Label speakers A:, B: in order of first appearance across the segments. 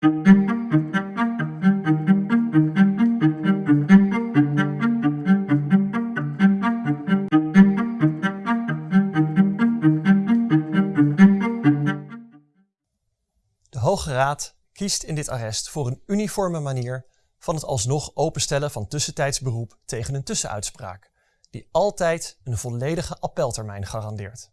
A: De Hoge Raad kiest in dit arrest voor een uniforme manier van het alsnog openstellen van tussentijds beroep tegen een tussenuitspraak, die altijd een volledige appeltermijn garandeert.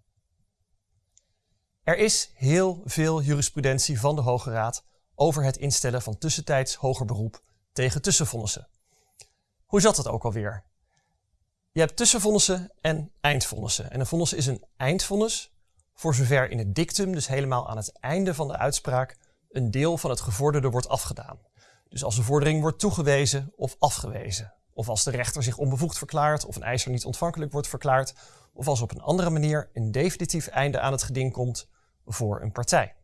A: Er is heel veel jurisprudentie van de Hoge Raad over het instellen van tussentijds hoger beroep tegen tussenvonnissen. Hoe zat dat ook alweer? Je hebt tussenvonnissen en eindvonnissen. En een vonnis is een eindvonnis voor zover in het dictum, dus helemaal aan het einde van de uitspraak, een deel van het gevorderde wordt afgedaan. Dus als een vordering wordt toegewezen of afgewezen. Of als de rechter zich onbevoegd verklaart of een eiser niet ontvankelijk wordt verklaard. Of als op een andere manier een definitief einde aan het geding komt voor een partij.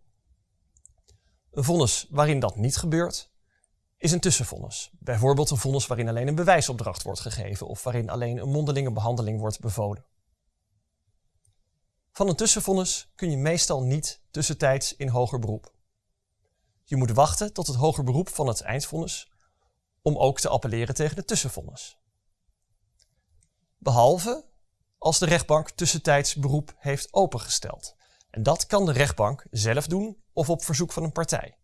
A: Een vonnis waarin dat niet gebeurt, is een tussenvonnis. Bijvoorbeeld een vonnis waarin alleen een bewijsopdracht wordt gegeven of waarin alleen een mondelinge behandeling wordt bevolen. Van een tussenvonnis kun je meestal niet tussentijds in hoger beroep. Je moet wachten tot het hoger beroep van het eindvonnis om ook te appelleren tegen de tussenvonnis. Behalve als de rechtbank tussentijds beroep heeft opengesteld. En dat kan de rechtbank zelf doen of op verzoek van een partij.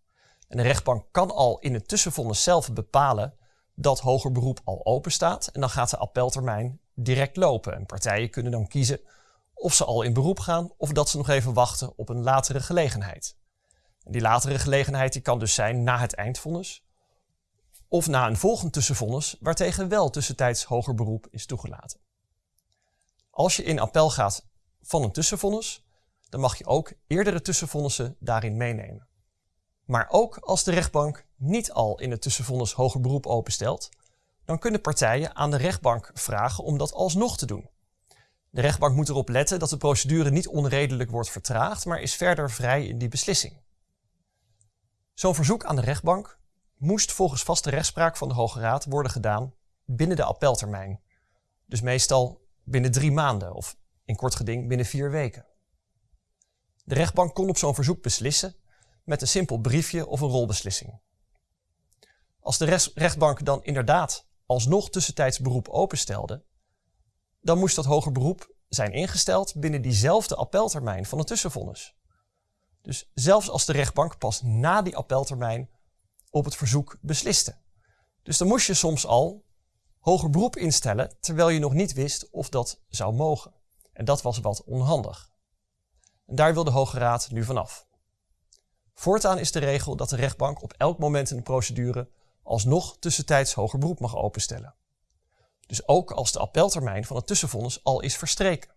A: En de rechtbank kan al in het tussenvonnis zelf bepalen dat hoger beroep al open staat en dan gaat de appeltermijn direct lopen. En partijen kunnen dan kiezen of ze al in beroep gaan of dat ze nog even wachten op een latere gelegenheid. En die latere gelegenheid die kan dus zijn na het eindvonnis of na een volgend tussenvonnis waartegen wel tussentijds hoger beroep is toegelaten. Als je in appel gaat van een tussenvonnis, dan mag je ook eerdere tussenvonnissen daarin meenemen. Maar ook als de rechtbank niet al in het tussenvonnis hoger beroep openstelt, dan kunnen partijen aan de rechtbank vragen om dat alsnog te doen. De rechtbank moet erop letten dat de procedure niet onredelijk wordt vertraagd, maar is verder vrij in die beslissing. Zo'n verzoek aan de rechtbank moest volgens vaste rechtspraak van de Hoge Raad worden gedaan binnen de appeltermijn. Dus meestal binnen drie maanden of in kort geding binnen vier weken. De rechtbank kon op zo'n verzoek beslissen met een simpel briefje of een rolbeslissing. Als de rechtbank dan inderdaad alsnog tussentijds beroep openstelde, dan moest dat hoger beroep zijn ingesteld binnen diezelfde appeltermijn van het tussenvonnis. Dus zelfs als de rechtbank pas na die appeltermijn op het verzoek besliste. Dus dan moest je soms al hoger beroep instellen terwijl je nog niet wist of dat zou mogen. En dat was wat onhandig. En daar wil de Hoge Raad nu vanaf. Voortaan is de regel dat de rechtbank op elk moment in de procedure alsnog tussentijds hoger beroep mag openstellen. Dus ook als de appeltermijn van het tussenvonnis al is verstreken.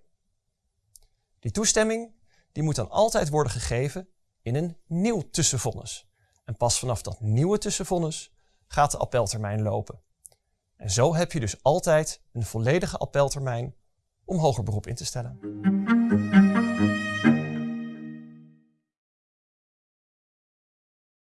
A: Die toestemming die moet dan altijd worden gegeven in een nieuw tussenvonnis. En pas vanaf dat nieuwe tussenvonnis gaat de appeltermijn lopen. En zo heb je dus altijd een volledige appeltermijn om hoger beroep in te stellen.